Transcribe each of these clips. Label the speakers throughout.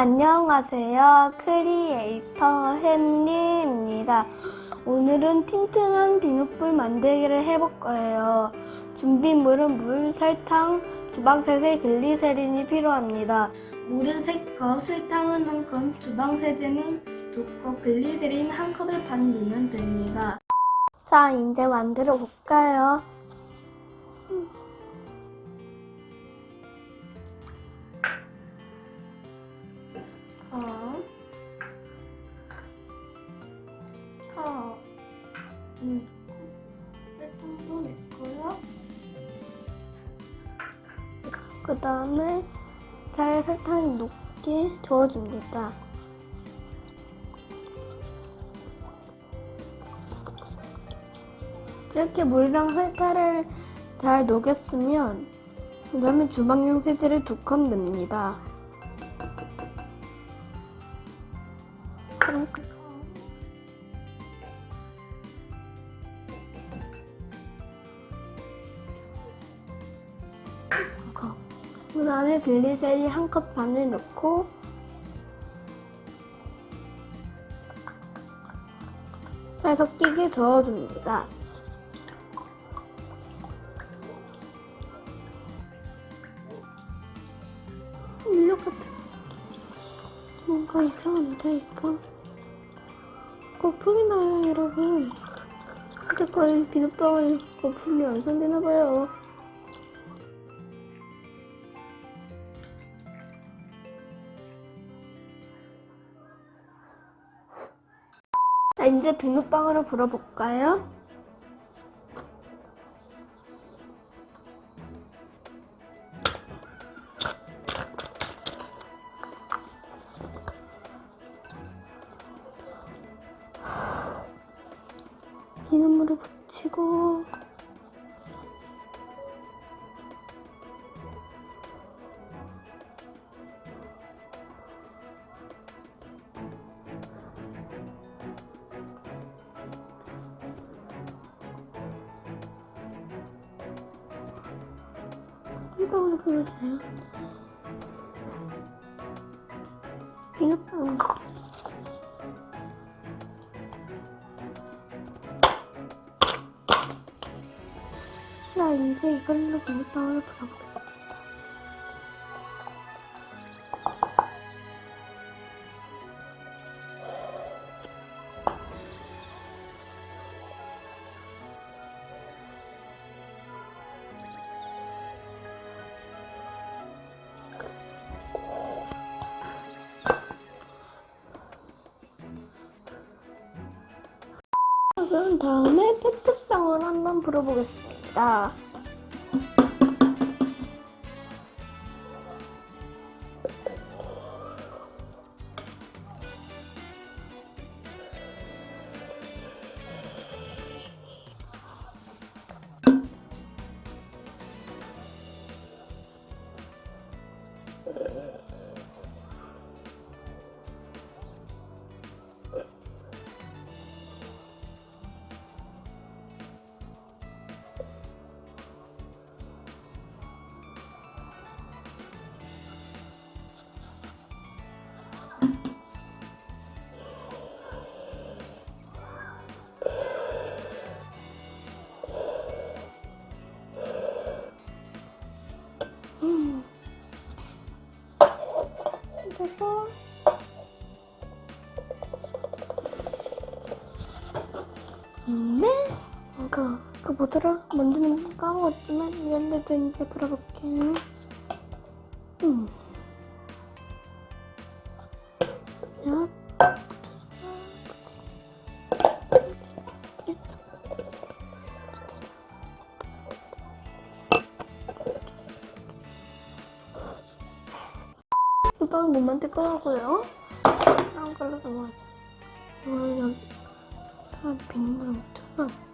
Speaker 1: 안녕하세요. 크리에이터 햄리입니다. 오늘은 튼튼한 비눗방울 만들기를 해볼 거예요. 준비물은 물, 설탕, 주방세제, 글리세린이 필요합니다. 물은 3컵, 설탕은 1컵, 주방세제는 2컵, 글리세린 1컵에 반 넣으면 됩니다. 자, 이제 만들어 볼까요? 그 다음에 잘 설탕이 녹게 저어줍니다. 이렇게 물이랑 설탕을 잘 녹였으면 그 다음에 주방용 세제를 두 컵 넣습니다. 그럼 그 그 다음에 글리세린 한 컵 반을 넣고 잘 섞이게 저어줍니다. 인력 같은 뭔가 이상한데 이거? 거품이 나요 여러분. 어쨌건 비눗방울 거품이 완성되나봐요 이제 비눗방울을 불어볼까요? 한 방울 불어주세요. 비눗방울 자 이제 이걸로 비눗방울을 불어보겠 다음에 페트병을 한번 불어보겠습니다. 음. 네? 그, 그 뭐더라? 뭔지는 까먹었지만 이런데도 이제 들어볼게요. 음. 야. 오빠는 몸만 떼꺼하고요. 다른 걸로 넘어가자. 기다 빗물 묻혀서 음,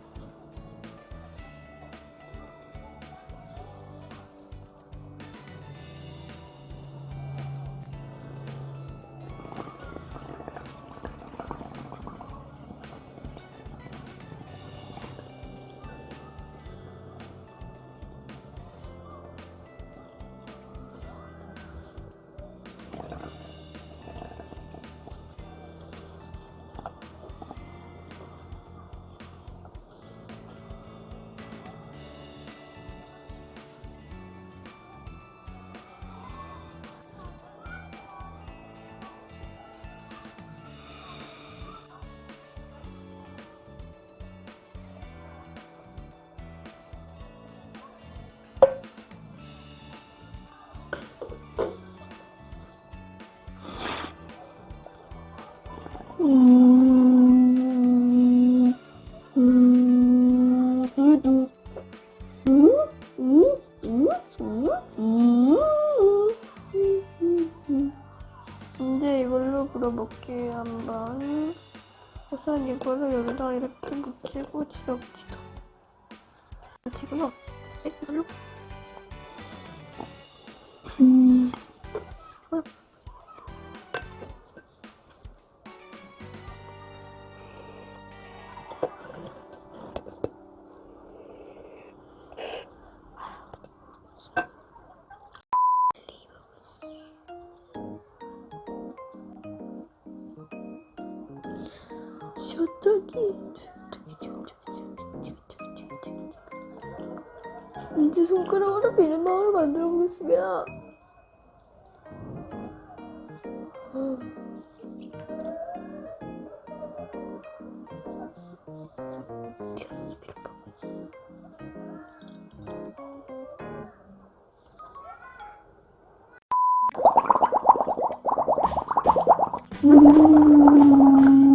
Speaker 1: 이제 이걸로 불어볼게요 한번 우선 이거를 여기다 이렇게 묻히고 치덕치덕 묻히고요 네, 이걸로 음. 저기 이제 손가락으로 비늘망을 만들어 보겠습니다. 밀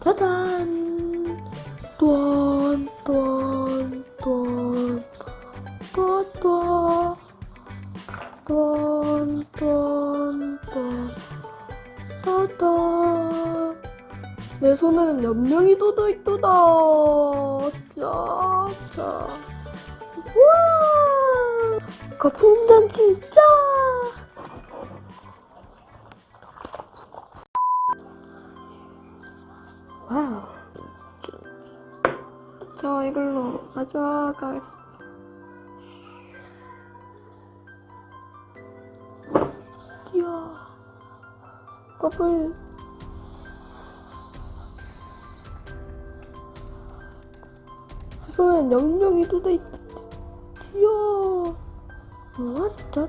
Speaker 1: 짜잔. 또한 또한 또한 또또또또또또 또또 내 손에는 연명이 돋아있도다. 짜짜. 우와! 거품단 진짜! 와우. 자, 이걸로 하겠습니다. 이야. 버블. 손엔 영영이 돋아있다. 완 What? The...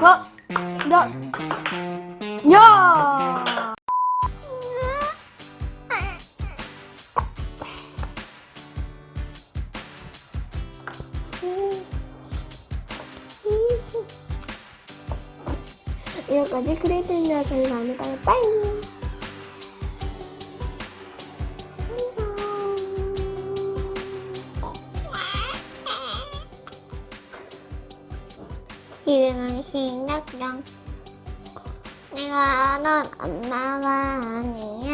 Speaker 1: 어? 야! 야! 야!
Speaker 2: 이거까지
Speaker 1: 크리에이터 영상을 많이 봐요. 빠이!
Speaker 2: 유행은 신각경. 내가 아는 엄마가 아니.